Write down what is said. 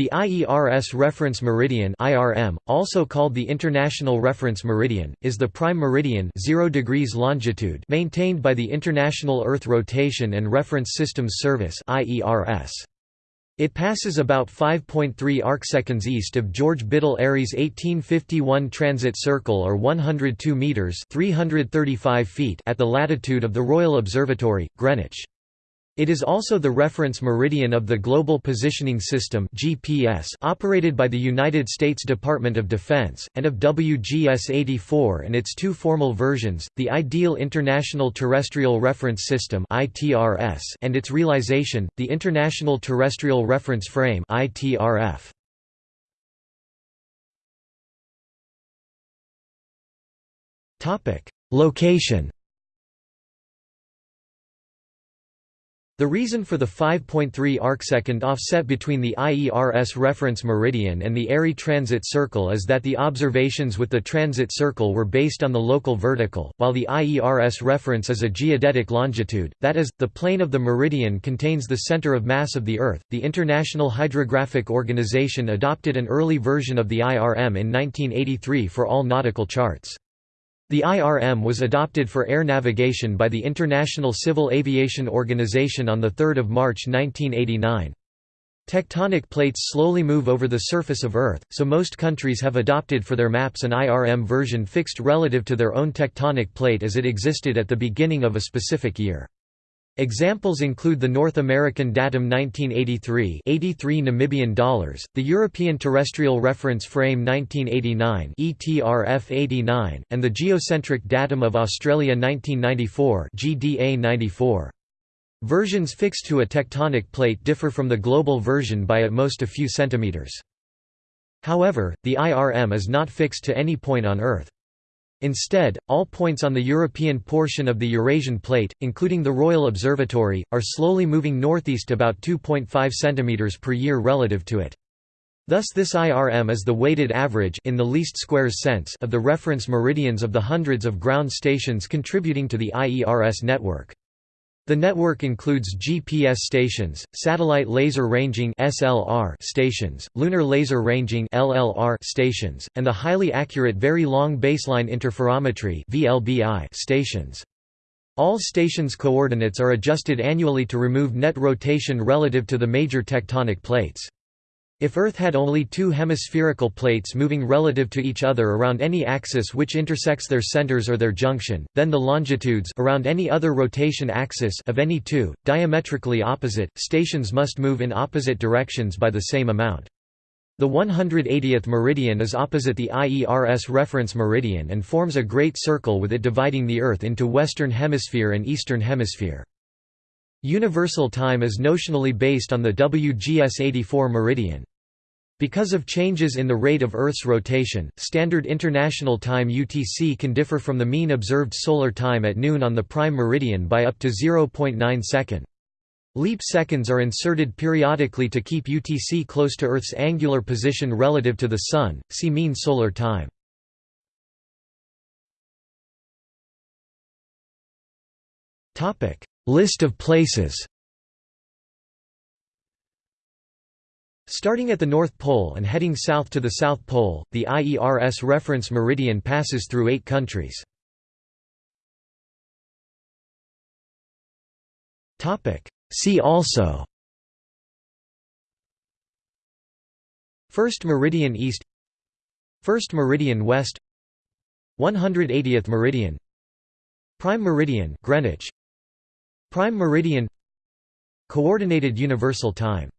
The IERS reference meridian (IRM), also called the International Reference Meridian, is the prime meridian 0 degrees longitude maintained by the International Earth Rotation and Reference Systems Service (IERS). It passes about 5.3 arcseconds east of George Biddell Airy's 1851 transit circle or 102 meters (335 feet) at the latitude of the Royal Observatory, Greenwich. It is also the reference meridian of the Global Positioning System (GPS) operated by the United States Department of Defense and of WGS-84 and its two formal versions, the Ideal International Terrestrial Reference System (ITRS) and its realization, the International Terrestrial Reference Frame (ITRF). Topic: Location The reason for the 5.3 arcsecond offset between the IERS reference meridian and the Airy transit circle is that the observations with the transit circle were based on the local vertical, while the IERS reference is a geodetic longitude, that is, the plane of the meridian contains the center of mass of the Earth. The International Hydrographic Organization adopted an early version of the IRM in 1983 for all nautical charts. The IRM was adopted for air navigation by the International Civil Aviation Organization on 3 March 1989. Tectonic plates slowly move over the surface of Earth, so most countries have adopted for their maps an IRM version fixed relative to their own tectonic plate as it existed at the beginning of a specific year. Examples include the North American datum 1983 83 Namibian dollars, the European Terrestrial Reference Frame 1989 ETRF 89, and the geocentric datum of Australia 1994 GDA 94. Versions fixed to a tectonic plate differ from the global version by at most a few centimeters. However, the IRM is not fixed to any point on Earth. Instead, all points on the European portion of the Eurasian plate, including the Royal Observatory, are slowly moving northeast about 2.5 cm per year relative to it. Thus this IRM is the weighted average in the least squares sense of the reference meridians of the hundreds of ground stations contributing to the IERS network. The network includes GPS stations, satellite laser ranging (SLR) stations, lunar laser ranging (LLR) stations, and the highly accurate very long baseline interferometry (VLBI) stations. All stations' coordinates are adjusted annually to remove net rotation relative to the major tectonic plates. If Earth had only two hemispherical plates moving relative to each other around any axis which intersects their centers or their junction, then the longitudes around any other rotation axis of any two, diametrically opposite, stations must move in opposite directions by the same amount. The 180th meridian is opposite the IERS reference meridian and forms a great circle with it dividing the Earth into Western Hemisphere and Eastern Hemisphere. Universal time is notionally based on the WGS 84 meridian. Because of changes in the rate of Earth's rotation, Standard International Time UTC can differ from the mean observed solar time at noon on the prime meridian by up to 0.9 second. Leap seconds are inserted periodically to keep UTC close to Earth's angular position relative to the Sun, see mean solar time. List of places Starting at the North Pole and heading south to the South Pole, the IERS reference meridian passes through eight countries. See also First Meridian East First Meridian West 180th Meridian Prime Meridian Greenwich Prime Meridian Coordinated Universal Time